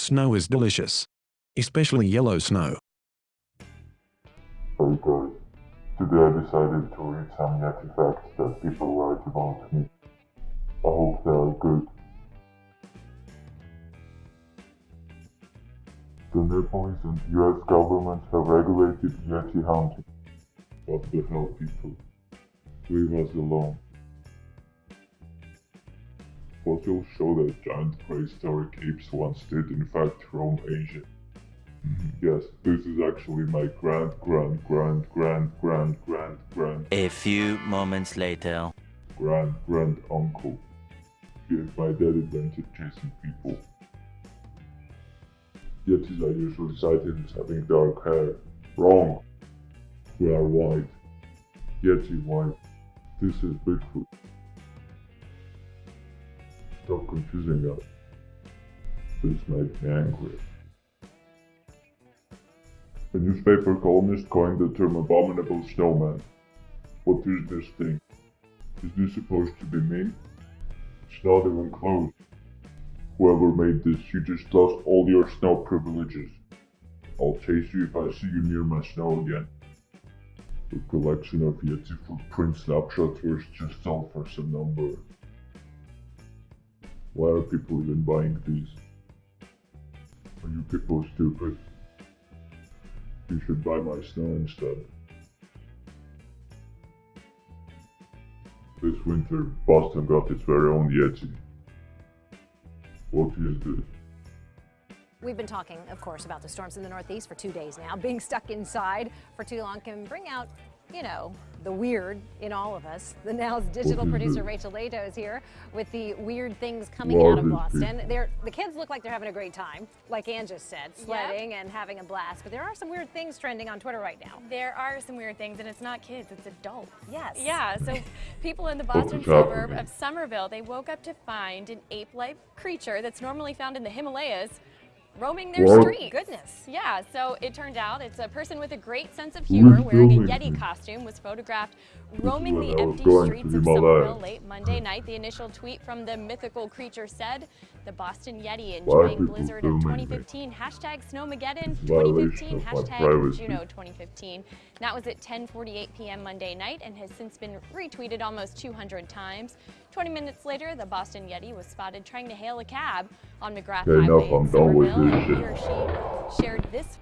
Snow is delicious. Especially yellow snow. Hey guys, today I decided to read some Yeti facts that people write about me. I hope they are good. The Nepalese and US governments have regulated Yeti hunting. What the hell people? Leave us alone. Fossils show that giant prehistoric apes once did in fact roam Asia. Mm-hmm. Yes, this is actually my grand grand grand grand grand grand grand A few moments later. grand grand uncle. He and my dad invented chasing people. Yetis are usually sighted as having dark hair. Wrong. We are white. Yeti white. This is Bigfoot. Confusing us. This made me angry. A newspaper columnist coined the term abominable snowman. What is this thing? Is this supposed to be me? It's not even close. Whoever made this, you just lost all your snow privileges. I'll chase you if I see you near my snow again. The collection of Yeti footprint snapshots was just sold for some number. Why are people even buying these? Are you people stupid? You should buy my snow instead. This winter, Boston got its very own Yeti. What is this? We've been talking, of course, about the storms in the Northeast for two days now. Being stuck inside for too long can bring out, you know, the weird in all of us. The Now's digital producer Rachel Lato is here with the weird things coming out of Boston. They're, the kids look like they're having a great time, like Ann just said, sledding and having a blast. But there are some weird things trending on Twitter right now. There are some weird things, and it's not kids, it's adults. Yes. Yeah, so people in the Boston suburb of Somerville, they woke up to find an ape-like creature that's normally found in the Himalayas roaming their What? streets. Goodness. Yeah, so it turned out it's a person with a great sense of humor wearing a Yeti costume was photographed roaming the empty streets of Somerville late Monday night. The initial tweet from the mythical creature said, the Boston Yeti enjoying blizzard of filming me? 2015, hashtag Snowmageddon It's a violation 2015, hashtag. Juno 2015. That was at 10.48 p.m. Monday night and has since been retweeted almost 200 times. 20 minutes later, the Boston Yeti was spotted trying to hail a cab on McGrath Okay, enough, Highway I'm done with this shit. he or she shared this